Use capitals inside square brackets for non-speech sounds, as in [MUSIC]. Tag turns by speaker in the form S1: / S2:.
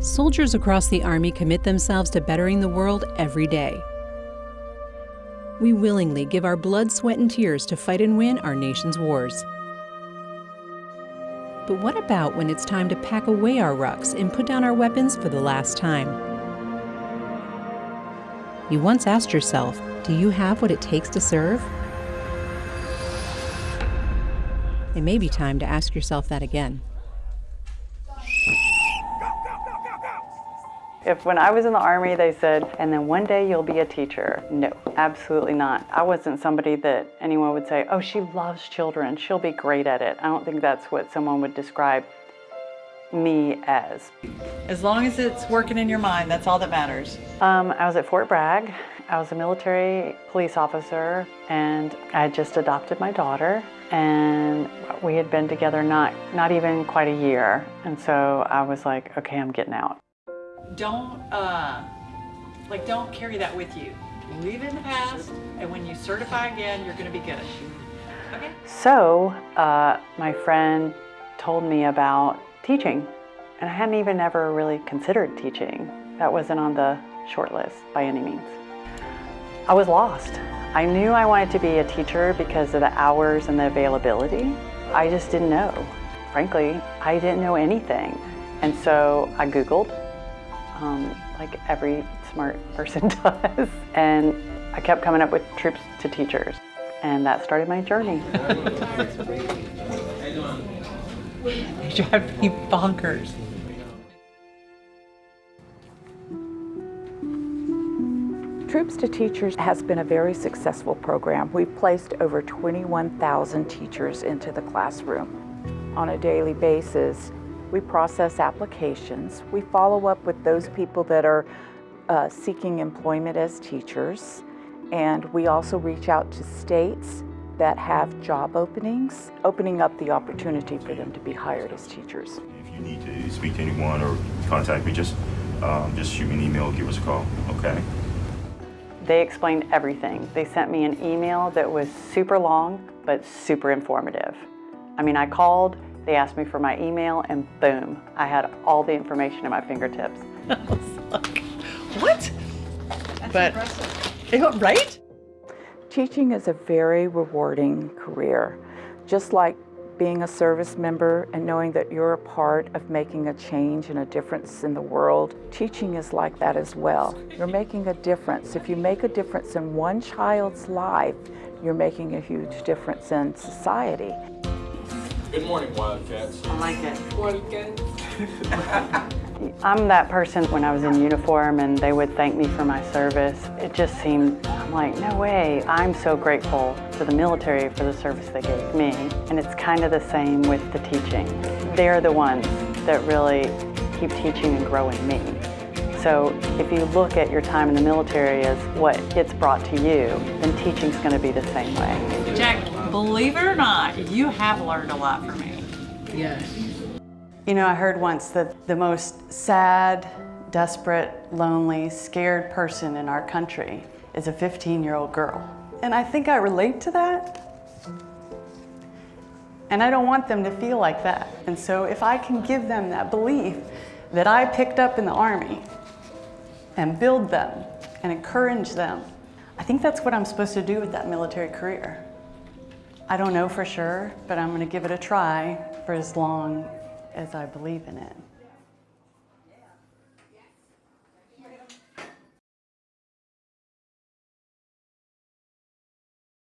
S1: Soldiers across the Army commit themselves to bettering the world every day. We willingly give our blood, sweat, and tears to fight and win our nation's wars. But what about when it's time to pack away our rucks and put down our weapons for the last time? You once asked yourself, do you have what it takes to serve? It may be time to ask yourself that again.
S2: If when I was in the Army they said, and then one day you'll be a teacher, no, absolutely not. I wasn't somebody that anyone would say, oh, she loves children, she'll be great at it. I don't think that's what someone would describe me as.
S3: As long as it's working in your mind, that's all that matters.
S2: Um, I was at Fort Bragg. I was a military police officer and I had just adopted my daughter and we had been together not, not even quite a year. And so I was like, okay, I'm getting out
S3: don't uh, like don't carry that with you. Leave it in the past, and when you certify again, you're going to be good. Okay.
S2: So uh, my friend told me about teaching, and I hadn't even ever really considered teaching. That wasn't on the short list by any means. I was lost. I knew I wanted to be a teacher because of the hours and the availability. I just didn't know. Frankly, I didn't know anything. And so I Googled um, like every smart person [LAUGHS] does. And I kept coming up with troops to teachers. And that started my journey. [LAUGHS]
S3: They drive me bonkers.
S4: Troops to Teachers has been a very successful program. We've placed over 21,000 teachers into the classroom on a daily basis. We process applications. We follow up with those people that are uh, seeking employment as teachers. And we also reach out to states that have job openings, opening up the opportunity for them to be hired as teachers.
S5: If you need to speak to anyone or contact me, just, um, just shoot me an email, give us a call, okay?
S2: They explained everything. They sent me an email that was super long, but super informative. I mean, I called, they asked me for my email and boom, I had all the information at my fingertips. [LAUGHS]
S3: Oh, what? That's but, impressive. right?
S4: Teaching is a very rewarding career. Just like being a service member and knowing that you're a part of making a change and a difference in the world, teaching is like that as well. You're making a difference. If you make a difference in one child's life, you're making a huge difference in society.
S6: Good morning, Wildcats.
S3: I like it.
S6: Wildcats.
S2: I'm that person when I was in uniform and they would thank me for my service. It just seemed, I'm like, no way. I'm so grateful to the military for the service they gave me. And it's kind of the same with the teaching. They're the ones that really keep teaching and growing me. So if you look at your time in the military as what it's brought to you, then teaching's going to be the same way.
S3: Jack, believe it or not, you have learned a lot from me.
S1: Yes.
S2: You know, I heard once that the most sad, desperate, lonely, scared person in our country is a 15-year-old girl. And I think I relate to that. And I don't want them to feel like that. And so if I can give them that belief that I picked up in the Army, and build them and encourage them. I think that's what I'm supposed to do with that military career. I don't know for sure, but I'm going to give it a try for as long as I believe in it.